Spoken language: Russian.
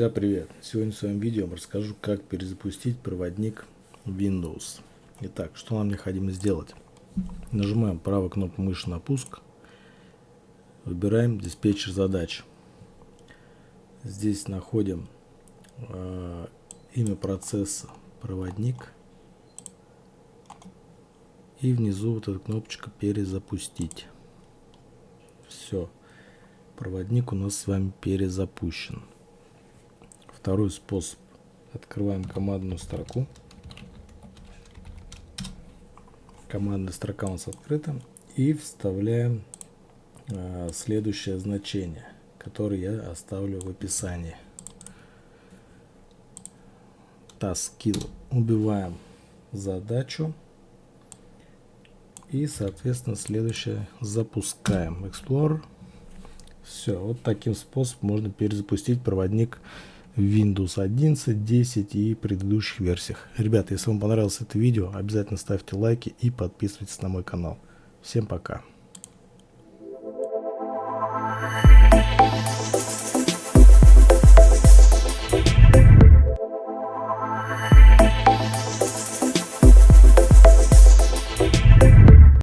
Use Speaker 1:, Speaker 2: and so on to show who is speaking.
Speaker 1: Друзья, привет! Сегодня в своем видео я расскажу, как перезапустить проводник Windows. Итак, что нам необходимо сделать? Нажимаем правую кнопку мыши на пуск, выбираем диспетчер задач. Здесь находим э, имя процесса проводник и внизу вот эта кнопочка перезапустить. Все, проводник у нас с вами перезапущен. Второй способ. Открываем командную строку. Командная строка у нас открыта. И вставляем э, следующее значение, которое я оставлю в описании. Task Убиваем задачу. И, соответственно, следующее запускаем. Explorer. Все, вот таким способом можно перезапустить проводник Windows 11, 10 и предыдущих версиях. Ребята, если вам понравилось это видео, обязательно ставьте лайки и подписывайтесь на мой канал. Всем пока.